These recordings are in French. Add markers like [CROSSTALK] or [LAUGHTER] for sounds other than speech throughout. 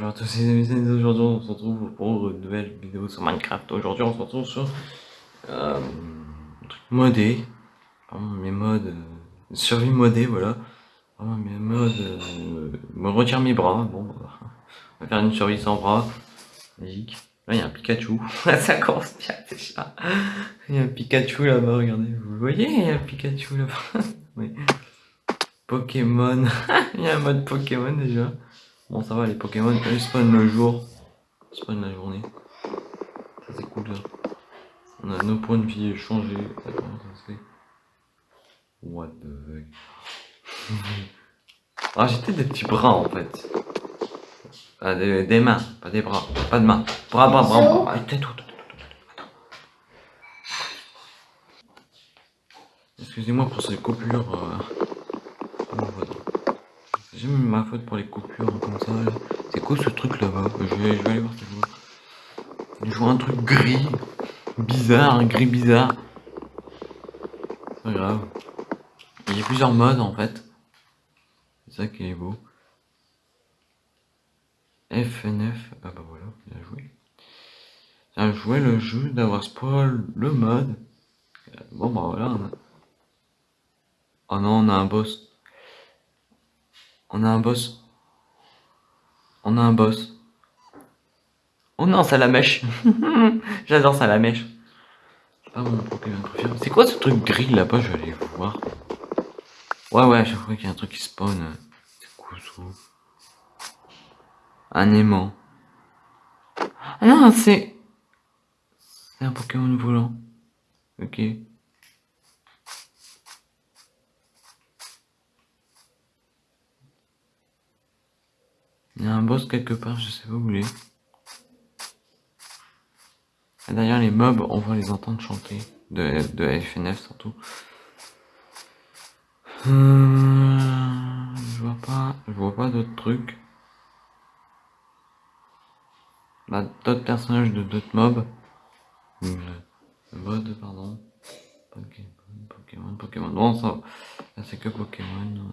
Bonjour à tous les amis, aujourd'hui on se retrouve pour une nouvelle vidéo sur Minecraft. Aujourd'hui on se retrouve sur euh, un truc modé, vraiment mes modes, euh, survie modée, voilà. Vraiment mes modes, euh, me retire mes bras, bon, bah, on va faire une survie sans bras, magique. Là il y a un Pikachu, [LAUGHS] ça commence bien déjà. Il y a un Pikachu là-bas, regardez, vous le voyez, il y a un Pikachu là-bas. [LAUGHS] oui. Pokémon, [LAUGHS] il y a un mode Pokémon déjà. Bon, ça va, les Pokémon, ils spawnent le jour, ils spawnent la journée. Ça, c'est cool, là. On a nos points de vie changés. Attends, ça se fait? What the fuck? [LAUGHS] ah, j'étais des petits bras, en fait. Ah, des, des, mains, pas des bras. Pas de mains. Bras, bras, bras, bras. Tout, tout, tout, Excusez-moi pour ces coupures. Euh... Mis ma faute pour les coupures comme ça. C'est quoi ce truc là-bas? Je vais, je aller voir je un truc gris. Bizarre, un gris bizarre. Pas grave. Il y a plusieurs modes en fait. C'est ça qui est beau. FNF. Ah bah voilà, bien joué. Bien joué le jeu d'avoir spoil le mode. Bon bah voilà. Oh non, on a un boss. On a un boss. On a un boss. Oh non, ça la mèche. [LAUGHS] J'adore ça la mèche. C'est quoi ce truc gris là-bas? Je vais aller voir. Ouais, ouais, à chaque fois qu'il y a un truc qui spawn. C'est ça Un aimant. Ah non, c'est... C'est un Pokémon volant. Ok. Il y a un boss quelque part, je sais pas où il est. Et d'ailleurs, les mobs, on va les entendre chanter. De, de FNF surtout. Euh, je vois pas, je vois pas d'autres trucs. Bah, d'autres personnages de d'autres mobs. Mode, pardon. Pokémon, Pokémon, Pokémon. Non, ça, c'est que Pokémon.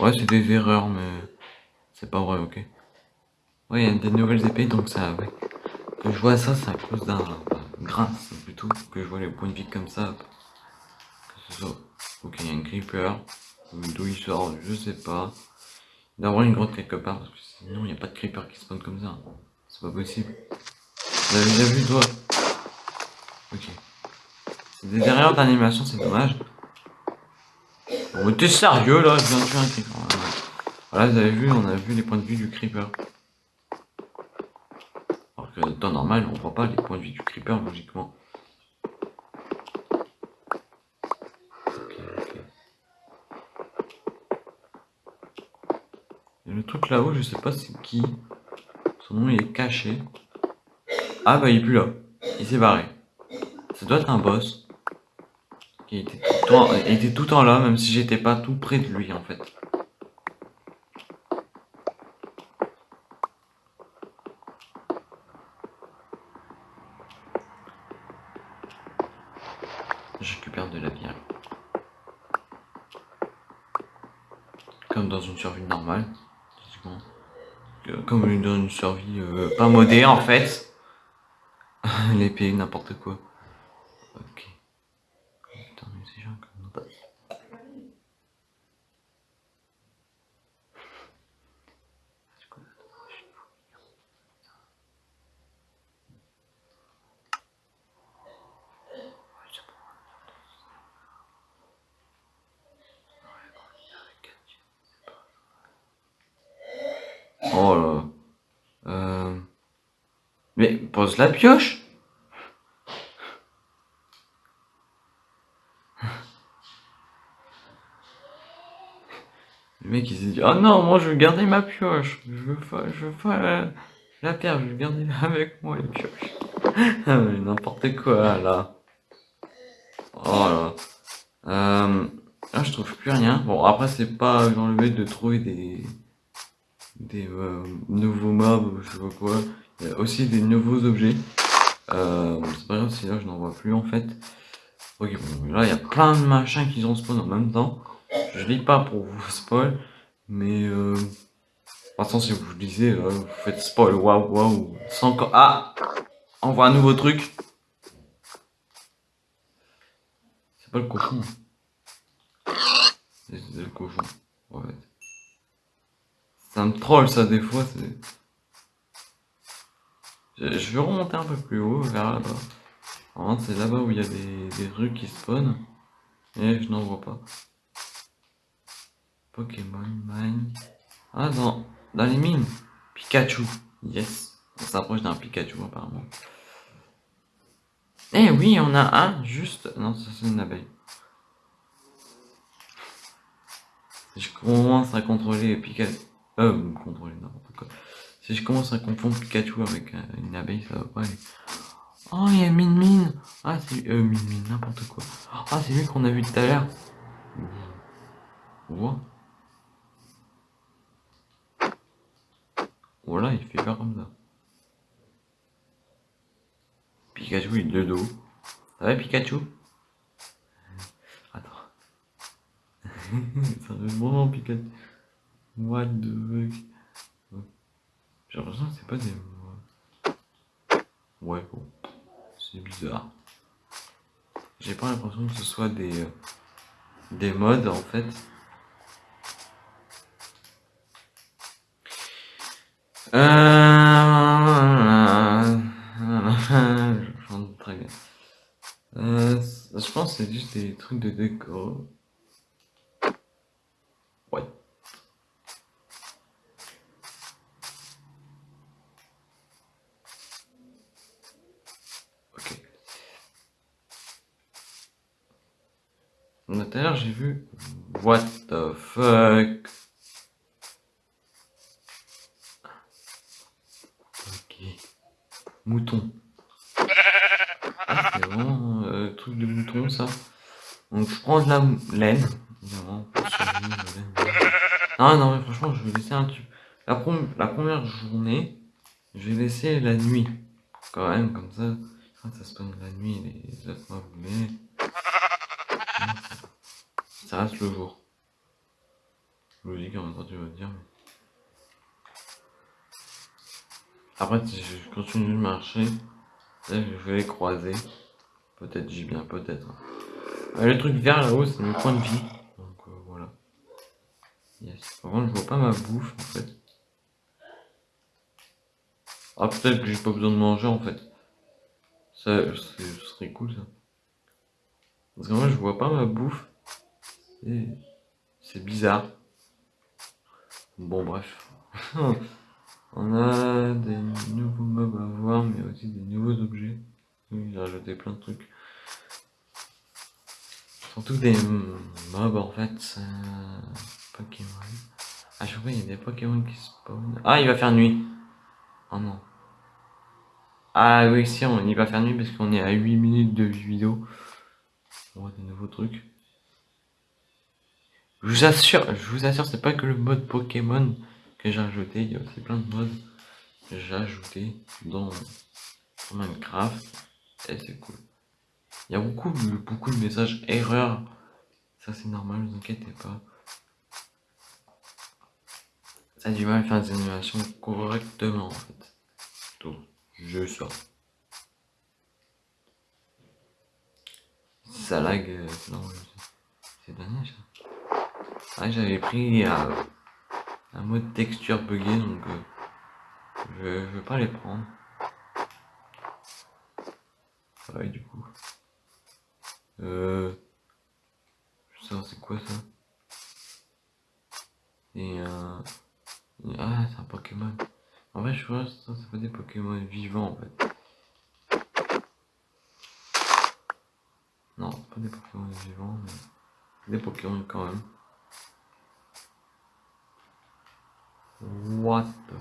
Ouais, c'est des erreurs, mais... C'est pas vrai, ok. Ouais, il y a des nouvelles épées, donc ça, ouais. Que je vois ça, c'est à cause d'un grâce plutôt que je vois les points de vie comme ça. Que ce soit. Ok, il y a un creeper. D'où il sort, je sais pas. Il doit avoir une grotte quelque part, parce que sinon il n'y a pas de creeper qui spawn comme ça. C'est pas possible. Vous avez déjà vu, toi Ok. C'est des erreurs d'animation, c'est dommage. Bon, t'es sérieux là Je viens de tuer un creeper. Voilà, vous avez vu, on a vu les points de vue du creeper. Alors que temps normal, on voit pas les points de vue du creeper, logiquement. Le truc là-haut, je sais pas c'est qui. Son nom il est caché. Ah bah il est plus là. Il s'est barré. Ça doit être un boss. Il était tout temps là, même si j'étais pas tout près de lui en fait. Je récupère de la bière. Comme dans une survie normale. Comme dans une survie modée en fait. [LAUGHS] L'épée, n'importe quoi. Ok. Oh là. Mais pose la pioche. Le mec il s'est dit oh non moi je veux garder ma pioche. Je veux pas je veux pas la, la pierre je veux garder [LAUGHS] avec moi les pioches ah, mais n'importe quoi là. Oh là. Euh, là je trouve plus rien. Bon après c'est pas dans le but de trouver des des euh, nouveaux mobs, je sais pas quoi. Il y a aussi des nouveaux objets. Euh, c'est pas grave si là je n'en vois plus en fait. Ok, bon, là il y a plein de machins qui ont spawn en même temps. Je lis pas pour vous [LAUGHS] spoil, mais euh, Maintenant, si vous lisez, euh, vous faites spoil, waouh, waouh. C'est encore. Ah On voit un nouveau truc. C'est pas le cochon. C'est le cochon, en fait. Ça me troll, ça, des fois, c'est. Je vais remonter un peu plus haut, vers là-bas. c'est là-bas où il y a des, des trucs qui spawnent. Et je n'en vois pas. Pokémon Mine. Ah, dans, dans les mines. Pikachu. Yes. On s'approche d'un Pikachu apparemment. Eh oui, on a un juste. Non, ça c'est une abeille. Je commence à contrôler Pikachu. Euh, contrôler n'importe quoi. Si je commence à confondre Pikachu avec euh, une abeille, ça va pas aller. Oh, il y a Min Min. Ah, c'est euh, Min Min, n'importe quoi. Ah, c'est lui qu'on a vu tout à l'heure. Wow. Voilà, il fait pas comme ça. Pikachu, il est de dos. Ça va, Pikachu? Attends. ça fait bon, Pikachu. What the fuck? J'ai l'impression que c'est pas des... Ouais, bon. C'est bizarre. J'ai pas l'impression que ce soit des... Des modes, en fait. Euh... [LAUGHS] Euh, je pense que c'est juste des trucs de déco. Ouais. Ok. J'ai vu What the fuck? Mouton. Ah, c'est euh, truc de mouton ça. Donc je prends de la laine. Non, non, mais franchement, je vais laisser un tube. La, la première journée, je vais laisser la nuit. Quand même, comme ça. Ça se passe la nuit, les autres mois, vous. Ça reste le jour. Logique en même temps, tu vas dire. Après, si je continue de marcher, je vais les croiser. Peut-être j'y viens, peut-être. Euh, le truc vert là-haut, c'est mon point de vie. Donc euh, voilà. Yes. Par contre, je vois pas ma bouffe en fait. Ah, peut-être que j'ai pas besoin de manger en fait. Ça, ce serait cool ça. Parce que moi, je vois pas ma bouffe. C'est bizarre. Bon, bref. [LAUGHS] On a des nouveaux mobs à voir, mais aussi des nouveaux objets. Oui, j'ai rajouté plein de trucs. Surtout des mobs en fait. Euh, Pokémon. À chaque fois, il y a des Pokémon qui spawnent. Ah, il va faire nuit. Oh non. Ah oui, si, on, il va faire nuit parce qu'on est à 8 minutes de vidéo. On voit des nouveaux trucs. Je vous assure, je vous assure, c'est pas que le mode Pokémon que j'ai ajouté. Il y a aussi plein de modes que j'ai ajouté dans, Minecraft. Et c'est cool. Il y a beaucoup, beaucoup de messages erreurs. Ça c'est normal, ne vous inquiétez pas. Ça a du mal à faire des animations correctement en fait. Donc, je sors. Ça lag, euh, non, c'est dernier ça. Ah, j'avais pris euh, un mode texture buggé donc euh, je, je vais pas les prendre. Ouais du coup. Euh, sais c'est quoi ça? Et un... Ah c'est un Pokémon. En vrai je vois ça c'est pas des Pokémon vivants en fait. Non, pas des Pokémon vivants, mais des Pokémon quand même. What the...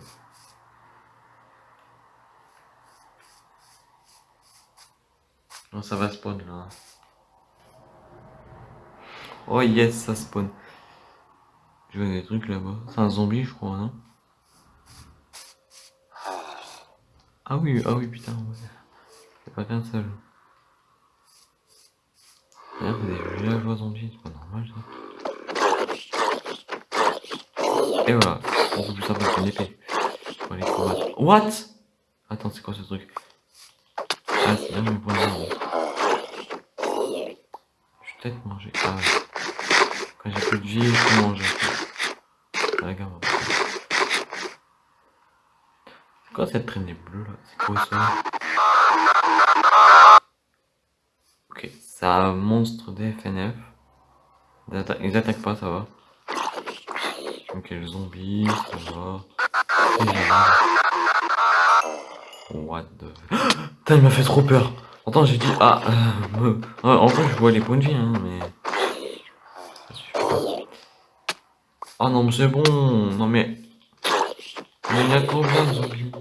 Non, ça va spawn là. Oh yes, ça spawn. Je vois des trucs là-bas. C'est un zombie, je crois, non? Ah oui, ah oui, putain. C'est pas qu'un seul. Regarde, des villageois zombies, c'est pas normal ça. Et voilà. Beaucoup plus simple avec une épée. Aller combattre. What? Attends, c'est quoi ce truc? Ah, c'est de vie. Je vais peut-être manger. Ah ouais. Quand j'ai plus de vie, je peux manger. Ah, regarde. C'est quoi cette traînée bleue là? C'est quoi ça? Ok, c'est un monstre DFNF. Ils attaquent pas, ça va. Ok, le zombie, ça va. What the... [GASPS] Putain, il m'a fait trop peur. Pourtant, j'ai dit, ah, euh, en fait, je vois les points de vie, hein, mais... Ah non, mais c'est bon. Non, mais... Mais il y a combien de zombies?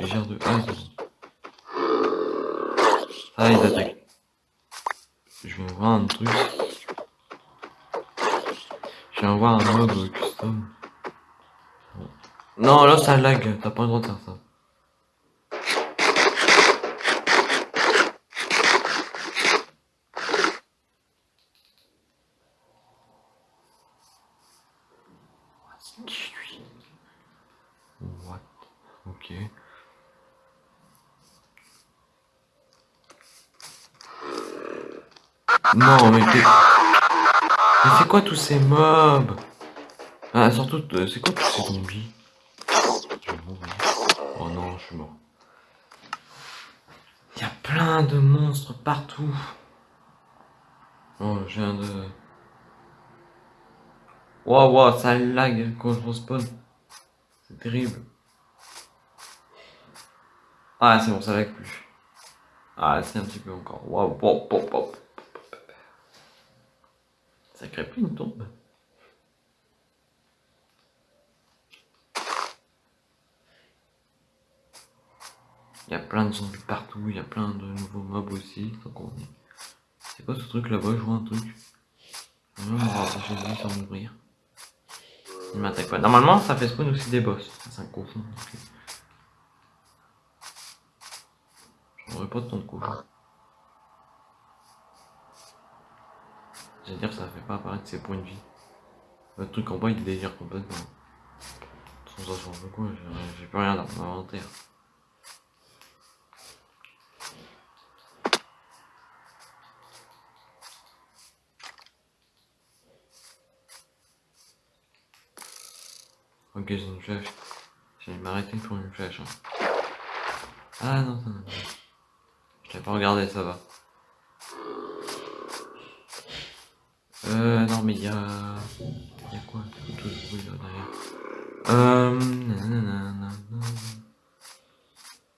J'ai gère de... Ah, c'est bon. Ah, ils attaquent. Je vais voir un truc. Voir un mode custom. Non, là ça lag, t'as pas le droit de faire ça. What? Ok. Non, mais t'es... Mais c'est quoi tous ces mobs? Ah, surtout, euh, c'est quoi tous ces zombies? Oh non, je suis mort. Il y a plein de monstres partout. Oh, je viens de... Waouh, wow, ça lag quand je respawn. C'est terrible. Ah, c'est bon, ça lag plus. Ah, c'est un petit peu encore. Waouh, wow, wow, Ça crée plus une tombe. Il y a plein de zombies partout, il y a plein de nouveaux mobs aussi. C'est quoi ce truc là-bas? Je vois un truc. Je vais sans. Il m'attaque pas. Normalement, ça fait spawn aussi des boss. C'est un cochon. J'aurais pas de temps de. J'allais dire, ça fait pas apparaître ses points de vie. Le truc en bas, il délire complètement. Sans ça change quoi, j'ai plus rien dans mon inventaire. Ok, j'ai une flèche. J'allais m'arrêter pour une flèche. Hein. Ah non, non, non. Je l'ai pas regardé, ça va. Euh, non, mais il y a. Il y a quoi Tout ce bruit derrière.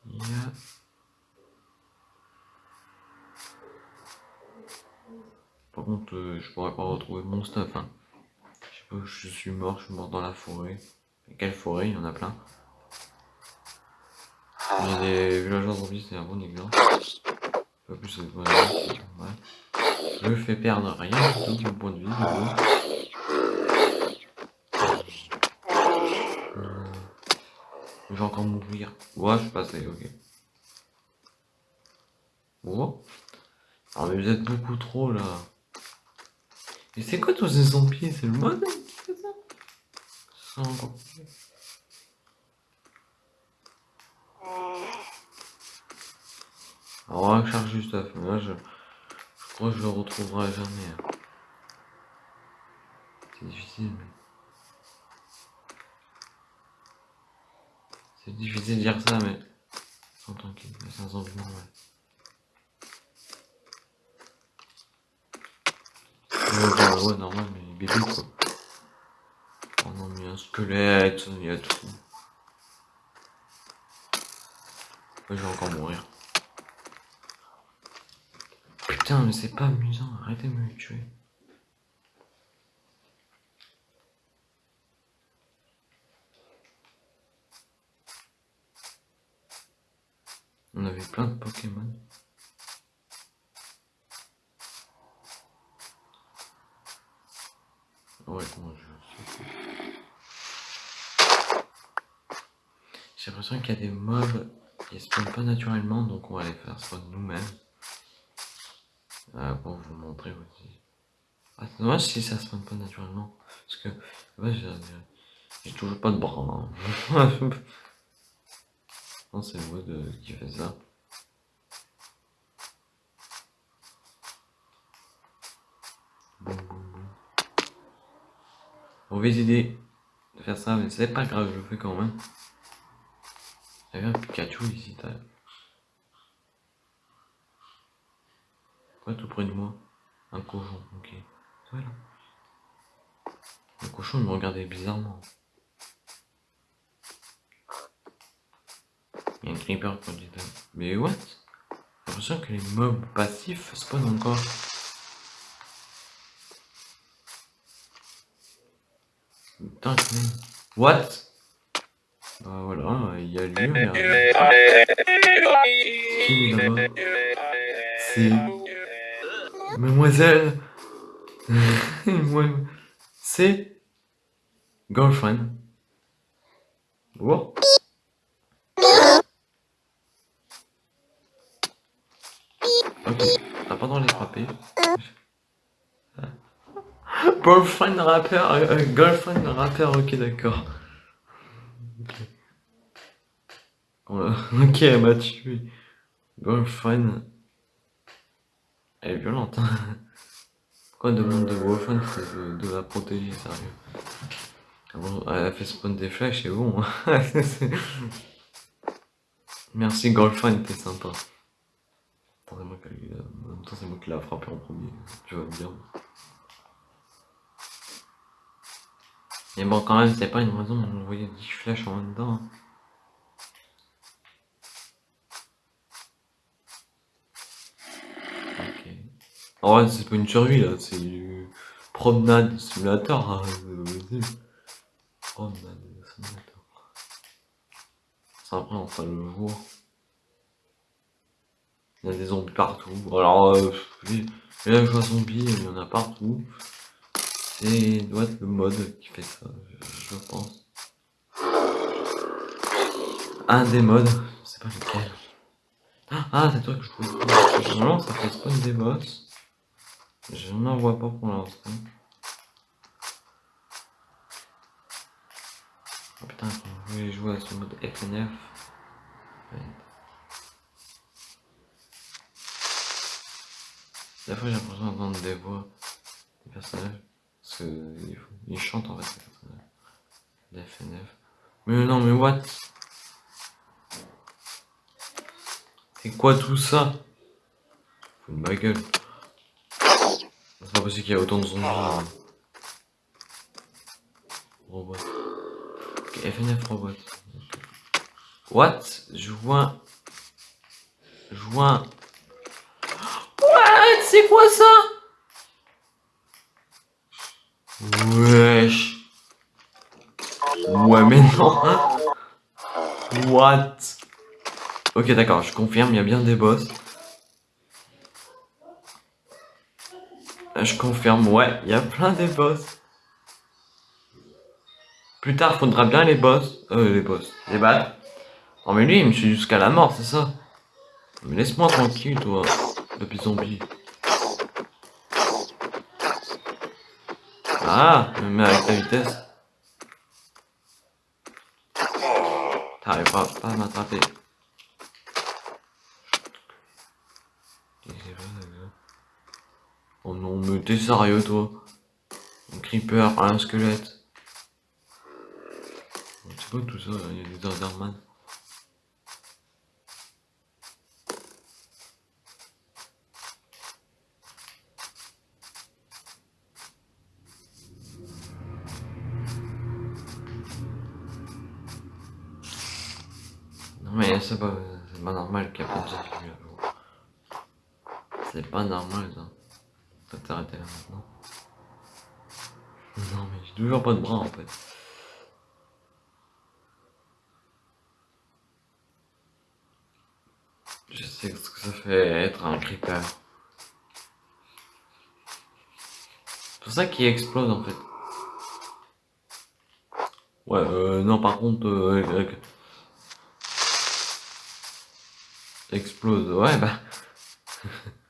Il y a. Par contre, je pourrais pas retrouver mon stuff. Je sais pas, je suis mort, je suis mort dans la forêt. Quelle forêt Il y en a plein. Il y a des villageois zombies, c'est un bon exemple. Pas plus vie. Ouais. Je fais perdre rien tout mon point de vie. Euh... Je vais encore mourir. Ouais, je passé, ok. Bon. Ah mais vous êtes beaucoup trop là. Et c'est quoi tous ces zombies? C'est le mode. Alors on va charger stuff, là je, que je le retrouverai jamais. Hein. C'est difficile mais. C'est difficile de dire ça mais. Sans tranquille, c'est un normal. Ouais, ouais, normal, mais bébé quoi squelette, il y a tout. Je vais encore mourir. Putain, mais c'est pas amusant, arrêtez de me tuer. On avait plein de Pokémon. Ouais, moi je J'ai l'impression qu'il y a des mobs qui spawnent pas naturellement, donc on va les faire nous-mêmes. Ah, c'est dommage si ça se passe pas naturellement. Parce que, ouais, j'ai toujours pas de bras. Hein. [LAUGHS] non, c'est de, qui fait ça. Mauvaise idée de faire ça, mais c'est pas grave, je le fais quand même. Il y avait un Pikachu ici, t'as. Quoi tout près de moi? Un cochon, ok. là. Le cochon il me regardait bizarrement. Il y a un creeper quand dit Mais what? J'ai l'impression que les mobs passifs spawnent encore. Putain, What? Bah voilà, il y a lui, [LAUGHS] Qui est là-bas C'est... Mademoiselle [LAUGHS] C'est... Girlfriend. Bon. Ok, t'as pas dans les frapper. Girlfriend rappeur, euh, euh, girlfriend rappeur, ok d'accord. Ok, elle [LAUGHS] m'a tué. Girlfriend. Elle est violente. Hein. [LAUGHS] Pourquoi demande de girlfriend de, de la protéger, sérieux bon, Elle a fait spawn des flèches, c'est bon. Hein. [LAUGHS] Merci girlfriend, t'es sympa. C'est moi qui c'est moi qui l'a frappé en premier, tu vas me dire. Mais bon, quand même, c'est pas une raison d'envoyer 10 flèches en dedans. Ok. En vrai, c'est pas une survie là, c'est du promenade simulateur. Hein, promenade simulateur. Ça après, on fera le jour. Il y a des zombies partout. Alors, euh, là, je vois zombies, il y en a partout. C'est doit être le mode qui fait ça, je, pense. Un des modes, sais pas lequel. Ah c'est toi que je trouve. Normalement, ça fait spawn des boss. Je n'en vois pas pour l'instant. Oh putain, je voulais jouer à ce mode FNF. Des fois, j'ai l'impression d'entendre des voix des personnages. Parce qu'il chante en fait. FNF. Mais non, mais what? C'est quoi tout ça? Faut de ma gueule. C'est pas possible qu'il y ait autant de zombies. Hein. Robot. FNF robot. What? Je vois. What? C'est quoi ça? Wesh. Ouais, mais non. What? Ok, d'accord, je confirme, il y a bien des boss. Je confirme, ouais, il y a plein de boss. Plus tard, faudra bien les boss. Euh, les boss. Les balles. Oh, mais lui, il me suit jusqu'à la mort, c'est ça Mais laisse-moi tranquille, toi, depuis zombie. Ah, mais avec ta vitesse. T'arriveras pas à m'attraper. Oh non, mais t'es sérieux toi? Un creeper, un squelette. C'est quoi tout ça Il y a des Enderman. mais c'est pas, pas normal qu'il y ait pas de C'est pas normal ça. T'arrêter là maintenant. Non mais j'ai toujours pas de bras en fait. Je sais ce que ça fait être un creeper. C'est pour ça qu'il explose en fait. Ouais, euh, non par contre, euh, Explose, ouais, bah. [LAUGHS]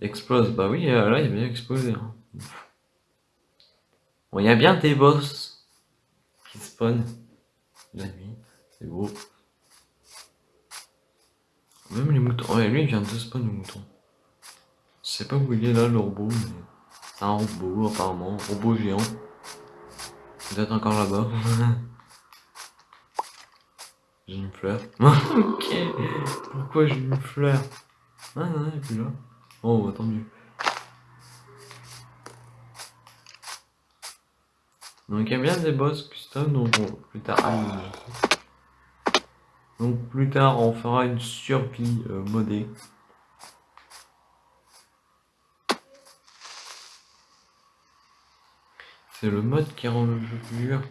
Explose, bah oui, euh, là, il a bien explosé. Hein. Bon, il y a bien des boss qui spawnent la nuit, c'est beau. Même les moutons. Ouais, lui il vient de spawn le mouton. Je sais pas où il est là le robot, mais c'est un robot apparemment, robot géant. Peut-être encore là-bas. [LAUGHS] j'ai une fleur. [LAUGHS] ok, pourquoi j'ai une fleur? Ah non, il est plus là. Oh, tant mieux. Donc il y a bien des boss custom, donc plus tard. Donc plus tard on fera une survie euh, modée. C'est le mode qui rend le jeu plus dur.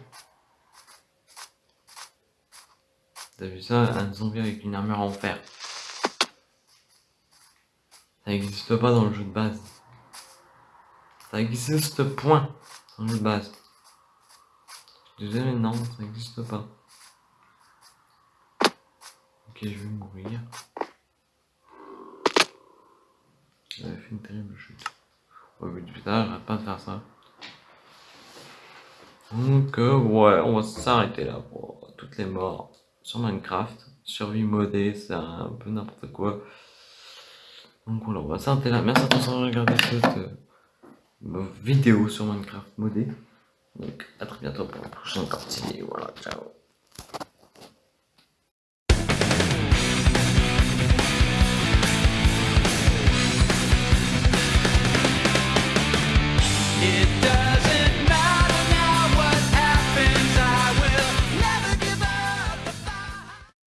T'as vu ça Un zombie avec une armure en fer. Ça n'existe pas dans le jeu de base. Ça existe point dans le jeu de base. Mais non, ça n'existe pas. Ok, je vais mourir. J'avais fait une terrible chute. Ouais, mais putain, j'arrête pas de faire ça. Donc, euh, ouais, on va s'arrêter là pour toutes les morts sur Minecraft. Survie modée, c'est un peu n'importe quoi. Donc voilà, on va s'arrêter là. Merci d'avoir regardé cette euh, vidéo sur Minecraft modé. Donc à très bientôt pour la prochaine partie. Voilà, ciao.